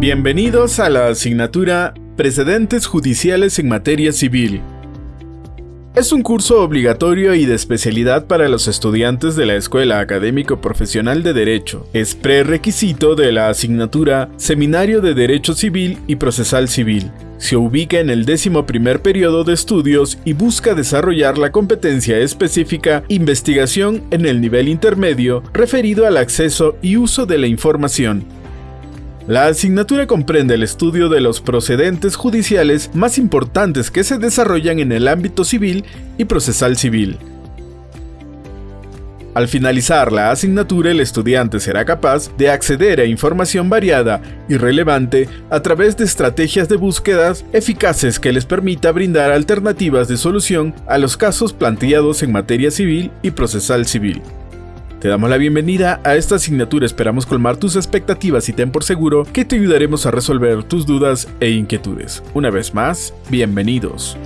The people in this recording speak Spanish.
Bienvenidos a la asignatura Precedentes Judiciales en Materia Civil. Es un curso obligatorio y de especialidad para los estudiantes de la Escuela Académico Profesional de Derecho. Es prerequisito de la asignatura Seminario de Derecho Civil y Procesal Civil. Se ubica en el décimo primer periodo de estudios y busca desarrollar la competencia específica investigación en el nivel intermedio referido al acceso y uso de la información, la asignatura comprende el estudio de los procedentes judiciales más importantes que se desarrollan en el ámbito civil y procesal civil. Al finalizar la asignatura, el estudiante será capaz de acceder a información variada y relevante a través de estrategias de búsquedas eficaces que les permita brindar alternativas de solución a los casos planteados en materia civil y procesal civil. Te damos la bienvenida a esta asignatura, esperamos colmar tus expectativas y ten por seguro que te ayudaremos a resolver tus dudas e inquietudes. Una vez más, bienvenidos.